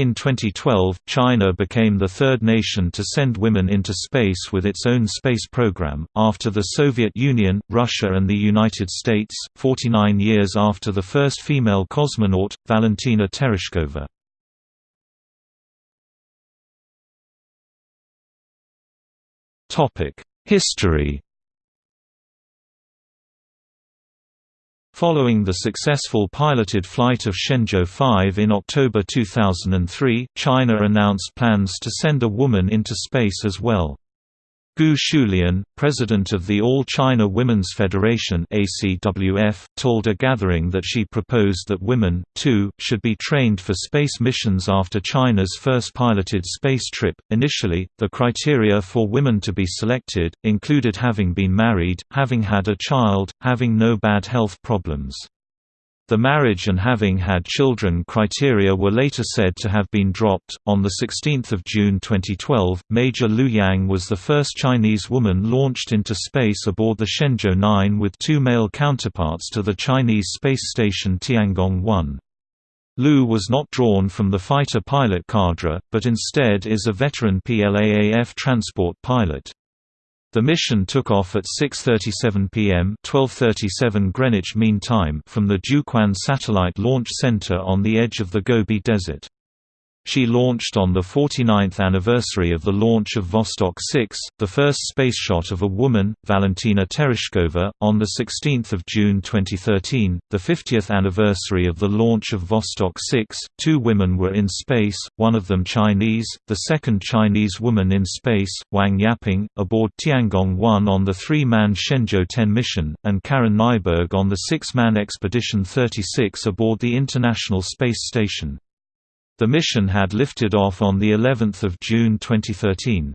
In 2012, China became the third nation to send women into space with its own space program, after the Soviet Union, Russia and the United States, 49 years after the first female cosmonaut, Valentina Tereshkova. History Following the successful piloted flight of Shenzhou 5 in October 2003, China announced plans to send a woman into space as well. Gu Xiulian, president of the All China Women's Federation ACWF, told a gathering that she proposed that women, too, should be trained for space missions after China's first piloted space trip. Initially, the criteria for women to be selected included having been married, having had a child, having no bad health problems. The marriage and having had children criteria were later said to have been dropped. On the 16th of June 2012, Major Liu Yang was the first Chinese woman launched into space aboard the Shenzhou 9 with two male counterparts to the Chinese space station Tiangong-1. Liu was not drawn from the fighter pilot cadre, but instead is a veteran PLAAF transport pilot. The mission took off at 6.37 p.m. 12.37 Greenwich Mean Time from the Jiuquan Satellite Launch Center on the edge of the Gobi Desert. She launched on the 49th anniversary of the launch of Vostok 6, the first space shot of a woman, Valentina Tereshkova, on 16 June 2013, the 50th anniversary of the launch of Vostok 6. Two women were in space, one of them Chinese, the second Chinese woman in space, Wang Yaping, aboard Tiangong-1 on the three-man Shenzhou 10 mission, and Karen Nyberg on the six-man Expedition 36 aboard the International Space Station. The mission had lifted off on the 11th of June 2013.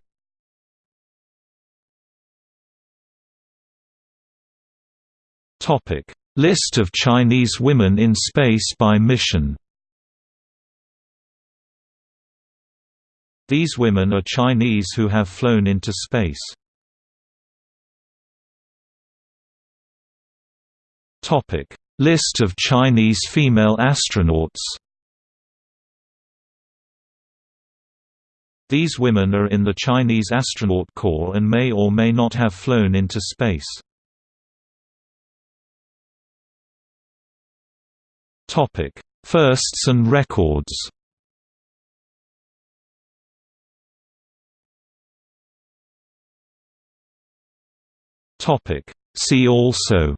Topic: List of Chinese women in space by mission. These women are Chinese who have flown into space. Topic: List of Chinese female astronauts. These women are in the Chinese astronaut corps and may or may not have flown into space. Firsts and records. See also.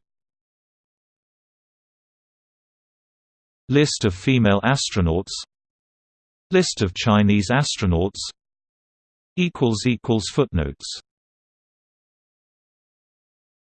List of female astronauts. List of Chinese astronauts Footnotes